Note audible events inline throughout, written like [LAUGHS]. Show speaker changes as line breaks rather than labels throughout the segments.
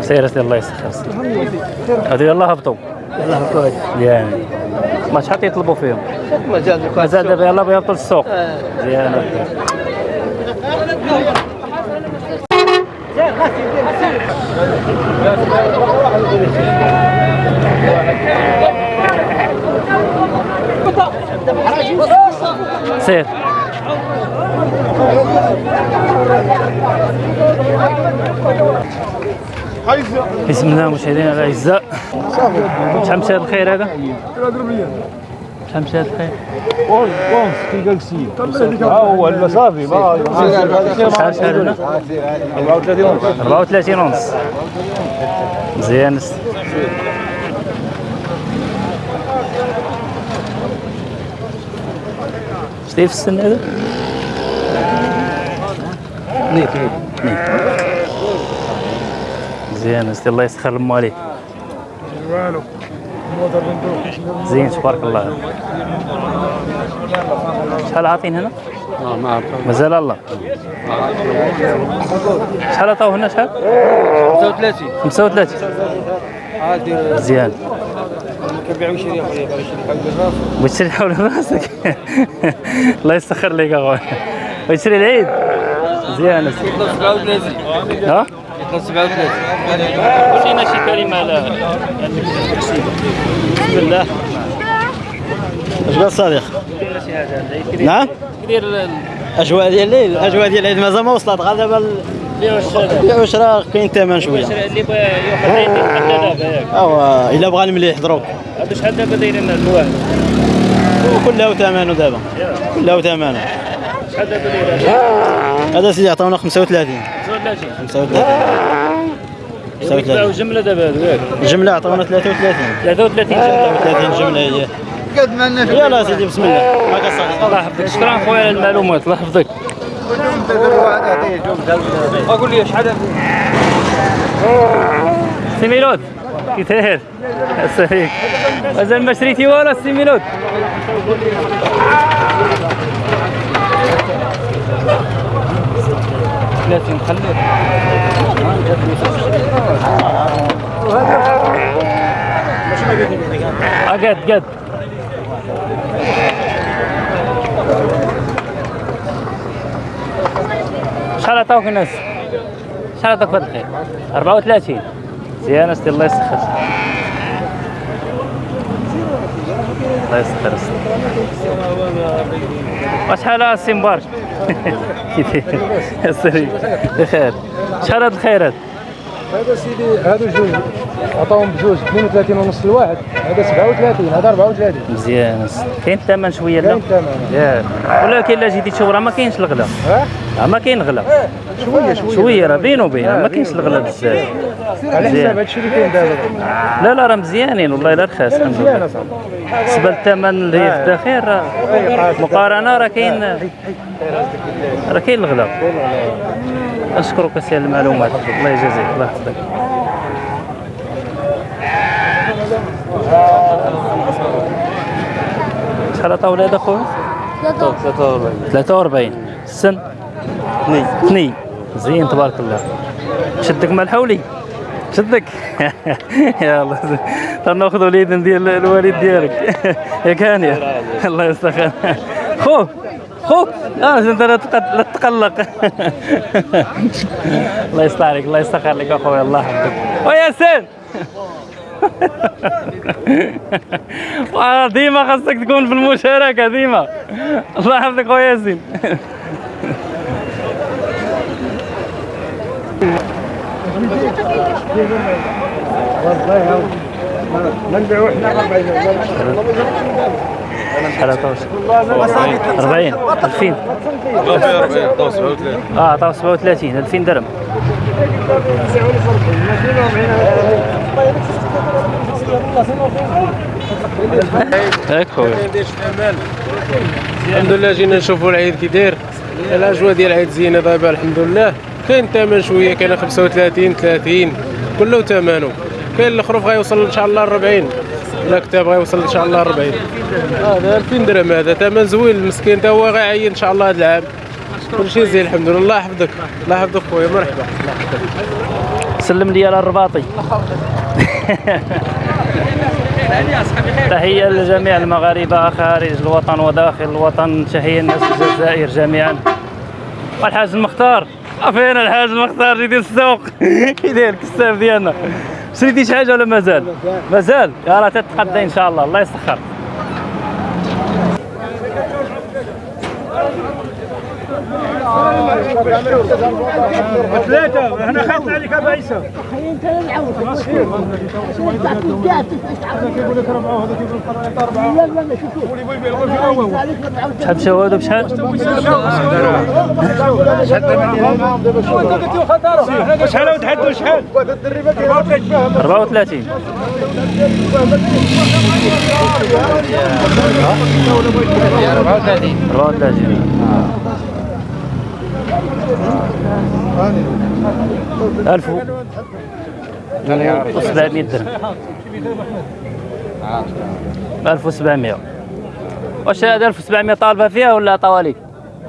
سير الله يسخر هذو يلاه هبطوا
الله كويس
يعني ما شحال تيطلبوا فيهم.
مازال
دابا يلاه بغا يهبطوا للسوق مزيان سير. بسم الله مشاهدينا الاعزاء شحال مشى هذا؟ الخير هذا؟ شحال مشى هذا الخير؟
ها هو لا صافي ما
شحال شحال هنا؟
34 ونص.
34 ونص. مزيان. شتي في السن هذا؟
نيت نيت.
مزيان. الله يسخر المو عليك زين تبارك الله. شحال عاطين هنا؟ مازال الله. شحال عطاو هنا؟ شحال؟
35
35
عادي
مزيان.
كنبيعو شي بالراس
بتشري حول راسك الله يسخر لك أخويا. بتشري العيد. مزيان. أسي.
37
ها؟
37
ورينا شي كلمه على بسم الله
اش قال صديق نعم
كدير
أجواء ديال الليل الاجواء ديال العيد مازال ما وصلت غير دابا
والشراء
كاين ثمن شوية
اللي بغى ياخذ العيد حتى دابا ياك
اوا إلا بغى المليح دروك
شحال دابا دايرين الواحد
كله ثمنه دابا كله ثمنه هذا سيدي عطاونا 35
35
35
يبيعوا جملة دابا ياك.
الجمله عطاونا 33
33 جملة.
30 جملة هي. قد ما يلا سيدي بسم الله. ما
الله يحفظك. شكرا خويا على المعلومات. الله يحفظك.
أقول لي شحال
سي ميلود كي داير مازال ما شريتي والو سي ميلود ثلاثين خليه آه قد قد. شحال عطاوك الناس؟ شحال عطاوك هذا الخير؟ 34 مزيان أستي الله يسخر. الله يسخر وشحال السي مبارك السري [LAUGHS] بخير. شحال هذا الخير هذا؟
سيدي هادو جوج. عطاهم بجوج 32 ونص الواحد هذا 37 هذا 34
مزيان. كاين الثمن شوية لا؟
كاين الثمن.
ولكن الا جيتي تشوف راه ما كاينش الغلا. راه ما كاين الغلا
شوية شوية.
شوية راه بينو وبين ما كاينش الغلا بزاف.
على. حساب هادشي اللي كاين دابا
لا لا راه مزيانين والله إلا رخاص الحمد
مزيان
لله
اصاحبي
بالنسبة للثمن اللي في الداخل راه مقارنة راه كاين راه كاين الغلا. أشكرك سي على المعلومات. الله يجازيك. الله يحفظك. شحال عطاو ولاد اخويا 43 السن اثنين. اثنين. زين تبارك الله. شدك مع الحولي؟ شدك؟ [LAUGHS] [LAUGHS] يا [LAUGHS] الله تناخذ وليد ديال الوالد ديالك. يا كانيا الله يستخير خو خو. آه انت لا تق- لا تقلق. الله يصلح عليك الله يستخير لك اخويا الله يحفظك. وياسين آه، ديما خاصك تكون في المشاركة ديما. الله يحفظك خويا ياسين.
ما نبيعو حنا 40
شحال عطاوش 40 2000 آه عطاو 37 2000 درهم
الحمد لله جينا نشوفوا العيد كي داير. الأجواء ديال العيد زينة دابا الحمد لله.
كاين الثمن شوية كاين 35 30 كله ثمنه كاين الخروف غيوصل إن شاء الله 40 لا كتاب غيوصل إن شاء الله 40 هذا 2000 درهم هذا. ثمن زوين المسكين. تا هو غيعين إن شاء الله هذا العام. كلشي زين الحمد لله. الله يحفظك. الله يحفظك خويا. مرحبا.
سلم لي على الرباطي. تحية لجميع المغاربة خارج الوطن وداخل الوطن. تحية الناس الجزائر جميعا. والحاج المختار. فين الحاج المختار جيدي السوق [LAUGHS] يدير الكساب ديالنا شريتي شي حاجة ولا مازال؟ مازال؟ يا راه تتقدى إن شاء الله الله يسخر
ثلاثة أنا خايف عليك ابو عيسى
شحال شهود بشحال؟
شحال وتحدوا شحال
34 34 ألف وسبعمية درهم. ألف وسبعمية. واش هذا ألف وسبعمية طالبة فيها ولا طواليك؟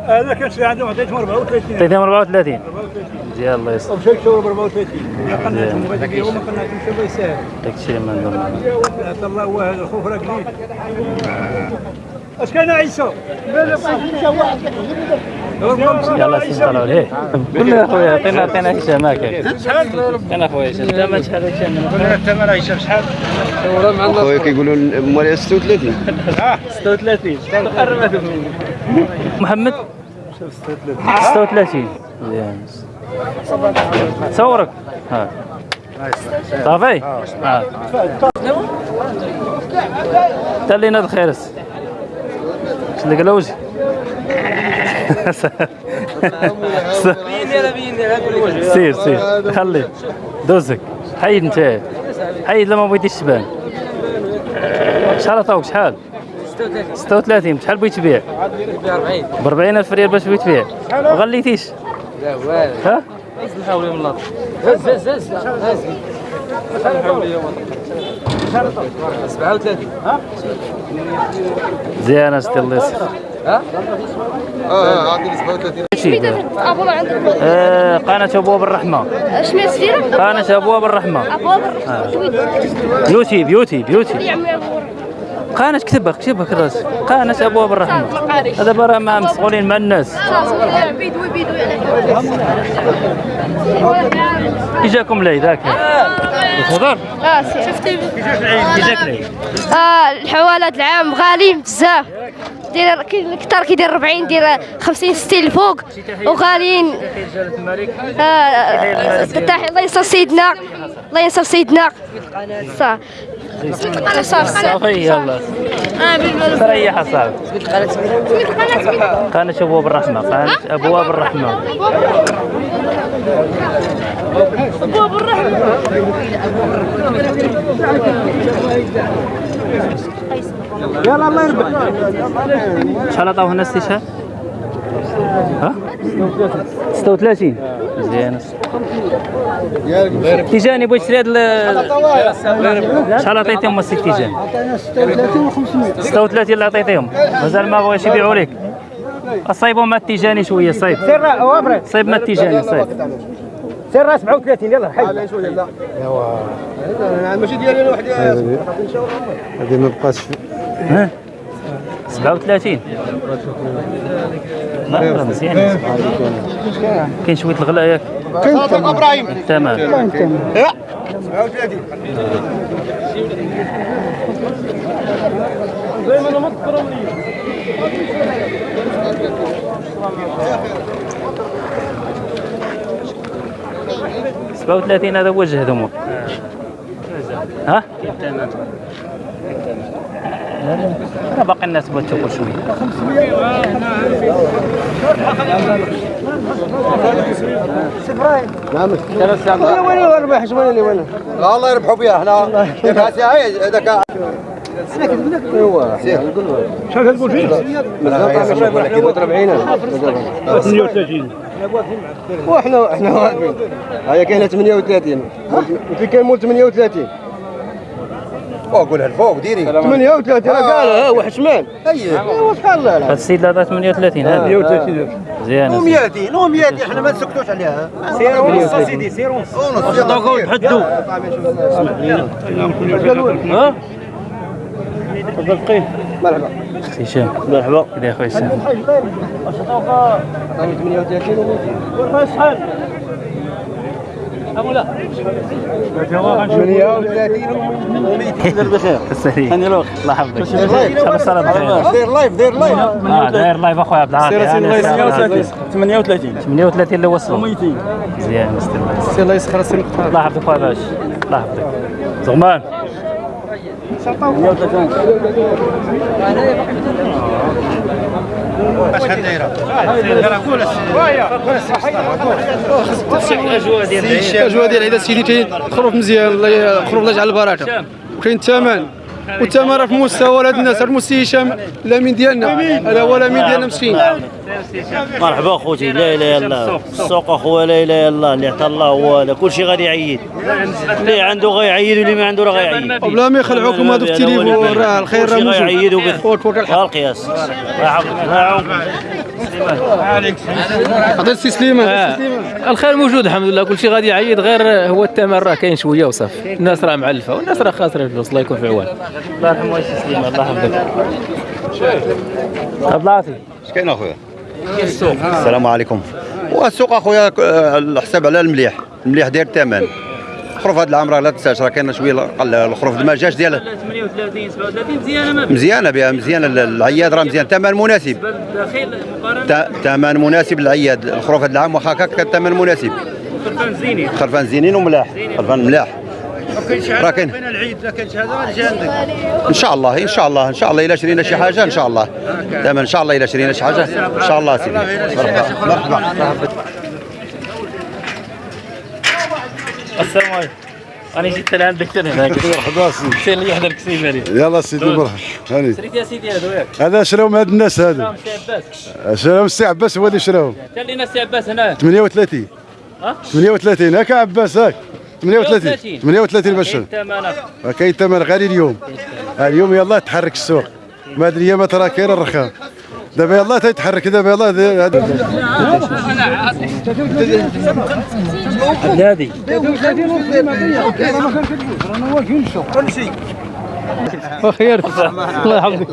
هذا كان شي عندهم عطيتهم 34
عطيتهم 34 مزيان الله يسر
مشى شهور ب 34 قناتهم بغيت نديرهم قناتهم شي الله يسهل
داك الشيء ما
حتى الله هو هذا الخوف راه قليل أش كان عيسى؟ لا لا
يلا طلعوا ليه قول لي اخويا عطينا عطينا هشام هكاك عطينا اخويا هشام الثمن شحال هشام
الثمن عيسى شحال؟
خويا كيقولوا مالي 36
36 قربت محمد 36 مزيان صورك ها صافي تلينا الخيرس شنو قال وجهي سير سير. خلي. دوزك. حيد انت. حيد لما بغيتيش تبان. شحال عطاوك؟ شحال؟ 36 بشحال بغيت تبيع؟ ب 40 ألف ريال باش بغيت تبيع. ما غليتيش. لا والو ها؟ نحاول يوم الله هز هز هز هز 37 زين استي الله يسخر
آه عندي 37
شي
ابو عندك
قناة ابواب الرحمة
شنو سفيرة؟
قناة ابواب الرحمة
ابواب
بيوتي بيوتي بيوتي
يا عمي ابو
قناة كتبها كتبها كراس قناة ابواب الرحمة هذا برا مع مسؤولين مع الناس يجاكم العيد هاك الخضر
آه شفتي
يجاك العيد
آه الحوالات العام غاليين بزاف داير الكثار كيدير 40 داير 50 60 الفوق وغاليين. آه الله ينصر سيدنا. الله ينصر سيدنا. صافي صافي
يلا. تريح اصاحبي قناة ابواب الرحمة. قناة ابواب الرحمة.
يلا الله يربح.
شحال عطاوه الناس شحال؟ ها؟ 36 مزيان تيجاني بغيت نشري هاد ال- شحال عطيتيهم السي تيجاني؟ 36 اللي عطيتيهم مازال ما بغاش يبيعوا لك. صايبوا مع التيجاني شوية صايب. صايب مع التيجاني صايب.
سير 37 يلا حي.
لا شوية لا ايوا ماشي ديالي أنا وحدي غادي ما بقاش
37 لا مزيان. كاين شوية الغلا ياك.
كاين إبراهيم.
تمام. 37 دائما ما تذكرهم لي 37 هذا هو الجهد هما ها؟ أنا باقي الناس بغات تاكل شوية.
نعم ثلاث ساعات وين الربح شنو اللي وين لا الله يربحوا بها هنا هذاك
شحال تقول فيه؟ 38
وحنا واقفين هيا كاينة 38 في كاين مول 38
قولها الفوق ديري
38 راه قالها ها واحد شمال ايوا شحال لا
هذا السيد لا عطاه 38 هذا
130
مزيان
و200 و200 إحنا ما نسكتوش عليها
سير ونص سيدي سير ونص
ونص يلا
تحدوا ها
مرحبا
أختي هشام
مرحبا
كذا يا خويا هشام
عطاني 38 و
شحال أبولا
38 بخير
تسلي
هاني الوقت
الله يحفظك الله الصلاه بخير
دير لايف دير لايف
آه داير لايف اخويا عبد العاطي يعني
38
38 اللي وصلوا مزيان مستر الله
يسخر السن
الله يحفظك اخويا باش الله يحفظك زغمان
الاجواء ديال العيد سيدي كاين خروف مزيان الله خروف الله يجعل البركه وكاين الثمن والثمن راه في مستوى هاد الناس. هاد المستوى هشام الامين ديالنا. هذا هو الامين ديالنا مسكين.
مرحبا خوتي. لا إله إلا الله. السوق أخويا لا إله إلا الله. اللي عطى الله هو هذا. كل شيء غادي يعيد. اللي عنده غيعيد واللي ما عنده راه غيعيد.
وبلا ما يخلعوكم هادو في التليفون راه الخير راه موجود.
غيعيدوا بالقياس
عطيت سي سليمان. سي سليمان.
الخير موجود الحمد لله. كل شيء غادي يعيد. غير هو الثمن راه كاين شوية وصافي. الناس راه معلفة والناس راه خاسرة الفلوس. الله يكون في عوان.
الله يرحمه ويسي سليمان. الله يحفظك. عبد العاطي.
اش كاين اخويا؟ السلام عليكم. والسوق اخويا آه، الحساب على المليح. المليح داير الثمن. خروف هذا العام راه لا تنساش راه كاين شوية قل الخروف ما جاش ديال
38 37 مزيانة ما
مزيانة بها مزيانة ال- العياد راه مزيان. ثمن مناسب. ثمن مناسب للعياد الخروف هذا العام واخا هكاك كان ثمن مناسب.
خرفان زينين
خرفان زينين وملاح خرفان ملاح. راه كاين
العيد لا غادي عندك.
إن شاء الله إن شاء الله إن شاء الله إلا شرينا شي حاجة إن شاء الله. دائما إن شاء الله إلا شرينا شي حاجة. إن شاء الله سيدي. مرحبا. مرحبا.
السلام عليكم. أنا جيت لعندك حتى هناك.
مرحبا سيدي
سير لي يحضر
يلا سيدي مرحبا. هاني.
شريت يا سيدي هذا ياك
هذا شراهم هاد الناس
عباس.
شراهم السي عباس هو اللي شراهم.
قال لنا سي عباس هنا؟
38
ها؟
38 هاك عباس هاك. 38
38.
38 باش
الثمن
كاين ثمن غالي اليوم. اليوم يلا تحرك السوق. ما هاد الايامات راه كاين الرخام دابا يلا تيتحرك دابا يلا هاد-
هذه.
وخير الله يحفظك.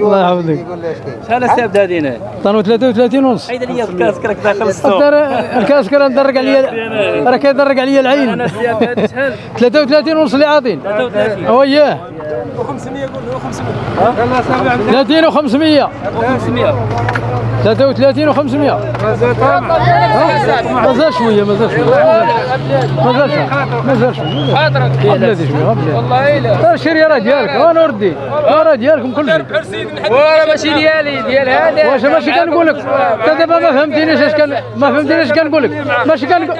الله يحفظك.
شحال السبت هذه هنا؟
طانو 33 ونص.
عيد لي الكاس كراك داخل السوق.
الدار- الكاس كان درق عليا راه كيدرق عليا العين.
أنا السبت شحال؟
33 ونص اللي عاطين.
33
هو اياه 30 و500
500
33 و500 مازال شوية مازال شوية. مازال شوية مازال شوية بلادي شوية بلادي. والله إلا. الشريه راه ديالك. أنا وردي راه ديالكم كل شيء
ماشي ديالي ديال هذا.
واش ماشي كنقول لك؟ أنت دابا ما فهمتينيش اش كان ما فهمتينيش كنقول لك. ماشي كنقول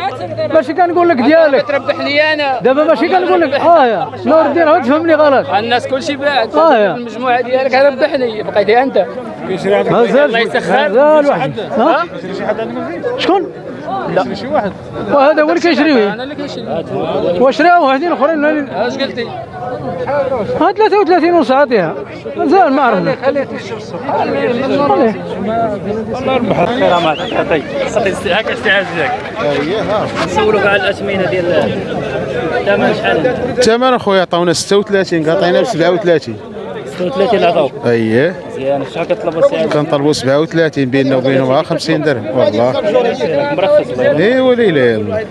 ماشي كنقول لك ديالك.
تربح لي أنا.
دابا ماشي كنقول لك آه يا. نور الدين عاود تفهمني غلط.
الناس كلشي باع
يا.
المجموعة ديالك ربحني بقيتي أنت.
مازال
الله يسخر.
مازال واحد. ها؟ شكون؟ لا. شي واحد. وهذا هو اللي كيشريه
أنا اللي كنشري
وشراو واحدين أخرين.
أش قلتي؟
ها 33 ونص عاطيها مازال ما عرفنا
خير ما تعطي صافي هكا استعاذ لك نسولوك على الأثمنة ديال الثمن شحال
الثمن اخويا عطاونا 36 عطينا ب 37
36 اللي عطاوك
اييه
مزيان. شحال كطلب السعر
كنطلبوا 37 بيننا وبينهم غير 50 درهم والله.
مرخص.
اي وليلى يلا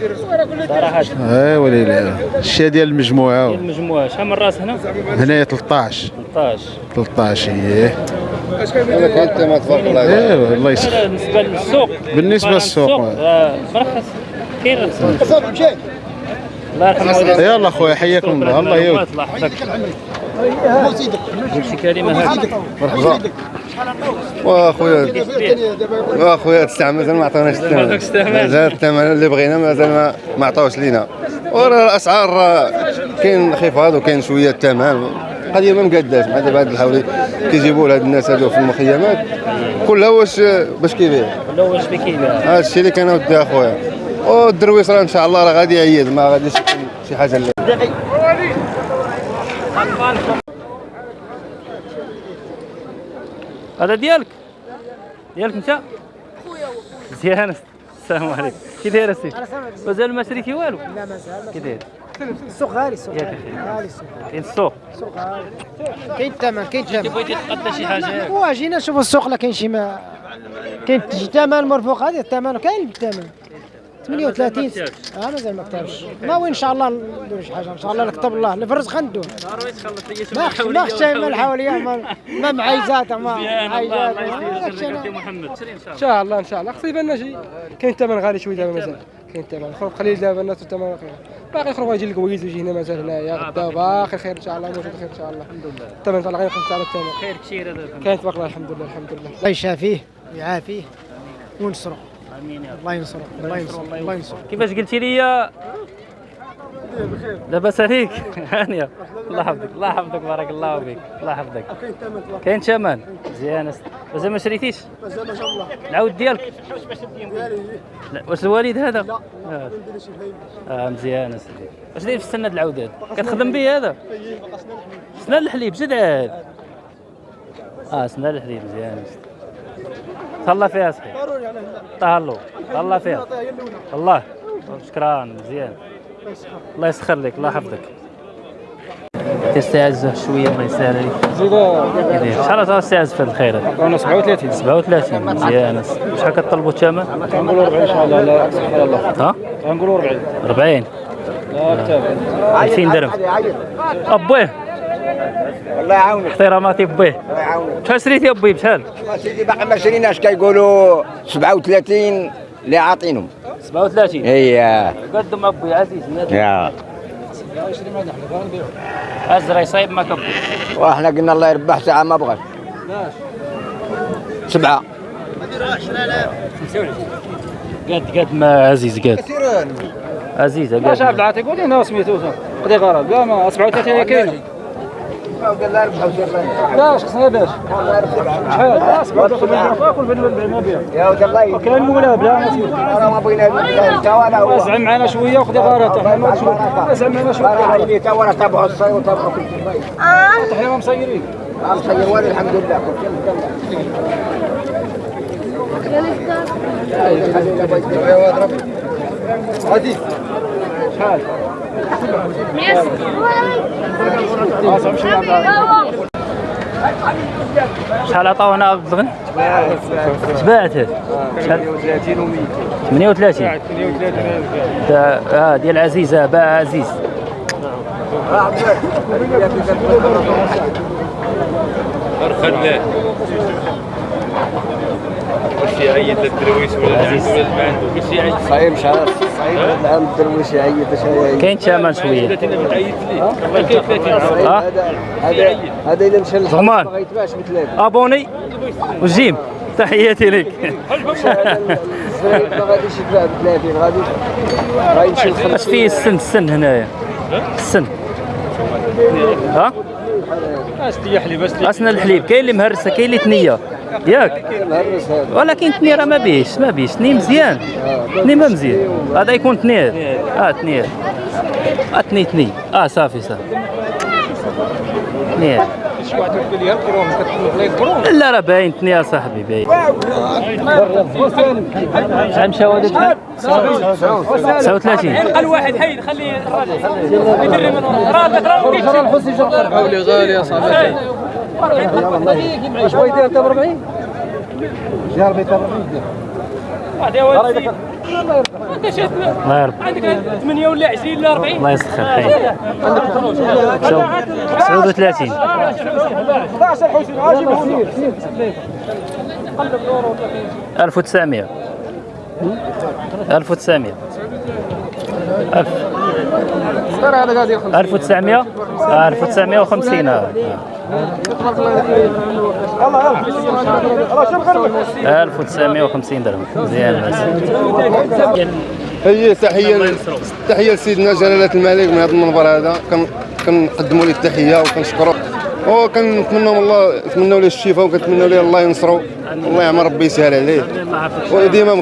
صراحة.
اي وليلى الشيء ديال المجموعة.
المجموعة. شحال من راس هنا؟
هنايا 13
13
13 إيه.
كنت تبارك الله
يسخر
بالنسبة للسوق.
بالنسبة للسوق.
آه، مرخص. كاين الله يرحمه. والديك.
يلا اخويا حياكم الله. الله يعود
الله يحفظك قول شي كلمه هكا
مرحبا واخويا واخويا تستعمل مازال ما عطاوناش
الثمن.
مازال الثمن اللي بغينا مازال ما عطاوش لينا
وراه الاسعار كاين انخفاض وكاين شوية الثمن القضية ما مقاداش مع دابا هاد الحولي كيجيبوا لهاد الناس هادو في المخيمات كلها واش باش كيبيع
ولا واش بكيبيع
هذا الشيء اللي كان ودي اخويا والدرويش راه ان شاء الله راه غادي يعيد ما غاديش شي حاجة اللي
هذا ديالك؟ ديالك انت؟ مزيان السلام عليكم. كي داير السي مازال ما شريتي والو؟
لا مازال
كي داير؟
السوق غالي السوق غالي. غالي السوق.
كاين السوق.
السوق غالي. كاين الثمن كاين الثمن.
بغيتي تقدى شي حاجة. ياك
واجينا نشوفوا السوق لا كاين شي ما كاين شي ثمن مرفوق هذا الثمن كاين الثمن. 38 آه مازال ما كتبش ناوي إن شاء الله ندير شي حاجة إن شاء الله نكتب الله. الفرز غندوه ما ما خشى ما الحوالية ما ما معيزات ما
شري إن شاء
الله إن شاء الله. خصو يبان لنا شي. كاين الثمن غالي شوية دابا مازال. كاين الثمن. خروج قليل دابا الناس الثمن باقي خروج يجي الكويز ويجي هنا مازال هنايا. غدا باقي. خير إن شاء الله. موجود خير إن شاء الله. الحمد لله. الثمن طلع غير على الثمن.
خير كثير هذا
كاين تبارك الله الحمد لله الحمد لله.
الله يشافيه ويعافيه ونصره
آمين يا رب.
الله الله الله
كيفاش قلتي لي لاباس عليك. [LAUGHS] هانية. الله يحفظك الله يحفظك بارك الله فيك الله يحفظك. كاين ثمن مزيان أس- مازال ما شريتيش؟
مازال ما شاء الله.
العود ديالك. لا واش الوالد هذا؟ لا آه. مزيان اسيدي واش داير في السنة العود هذا كتخدم به هذا؟ سنان الحليب جد عاد آه سنان الحليب مزيان. تهلا فيها صحيح. تهلو تهلا فيها. الله شكرا مزيان. الله يسخر. لك الله يحفظك. تستعز شوية الله يسهل عليك
زيد
شحال صار استعز في الخير.
أنا 37
37 مزيان. شحال كطلبوا الثمن
غنقولوا 40 إن شاء الله. لا سبحان الله.
ها؟
غنقولوا 40
40
لا كتاب.
2000 درهم. ابويه
الله يعاونك.
احتراماتي بيه
الله يعاونك.
شحال شريتي أبوي بشحال؟
سيدي باقي ما شريناش كيقولوا؟ 37 اللي عاطينهم.
37
هي
قدم أبوي عزيز
يا.
ازرع يصيب ما كبو
وإحنا قلنا الله يربح ساعة ما بغاش سبعة.
قد قد ما عزيز قد. عزيز
ما
قد
شاف العاطي قول لنا سميتو. قضي غرض لا ما 37 هي كاينة لا خصنا باش. شحال لا. 37 فاكل بين ما بيع
يا ولد الله
كان المولى بلا
أنا ما بغينا انت ولا هو
زعم معنا شوية. وخذي شوية زعم معنا
شوية تا ورا تابعوا الصيد وتابعوا كل شيء
ما مسيرين.
مصير والي الحمد لله.
غادي
شحال
شحال عطاونا عبد الغن تباعت شحال 38 دا- آه ديال عزيزه باع عزيز.
خلاه كلشي عيط للدرويش ولا اللي عنده ولا ما عنده كلشي عيط
صاير مش عارف صاير هذا العام الدرويش اش
كاين ثمن شوية.
30 30
هذا هذا الا مشى
زغمان.
ما يتباعش بثلاثه
أبوني. وجيم. تحياتي لك.
الزراير ما غاديش يتباع بثلاثين غادي غيمشي
أش فيه السن السن هنايا السن ها اسنا الحليب. كاين اللي مهرسة كاين اللي ثنيه ياك ولكن ثنيه راه ما بيش ما بيش ثني مزيان ثني ما مزيان هذا يكون ثنيه آه ثنيه آه ثني ثني آه صافي صافي
يكبرون
لا راه باين ثنيه صاحبي باين شحال مشاو هذا بشحال؟ 39
قال واحد حيد خليه الراجل يدري من راه
غالي غالي يا صاحبي واش بغيتي انت ب 40 يا ربي 40
الله يرضى
عندك 8 ولا 20 ولا 40
الله يسخر خير 39
11 حوشين عاجب سير سير
1900 1900 ألف
ترى هذا قاعد ياخذ
1900 آه، 1950 آه.
الله الله شوف غير
1950 درهم. مزيان بس.
هي تحيه تحية لسيدنا جلالة الملك من هذا المنبر هذا. كن- كنقدموا ليه التحية وكنشكروه وكنتمنوا الله نتمنوا ليه الشفاء وكنتمنوا ليه الله ينصرو الله يعمر ربي يسهل عليه. وديما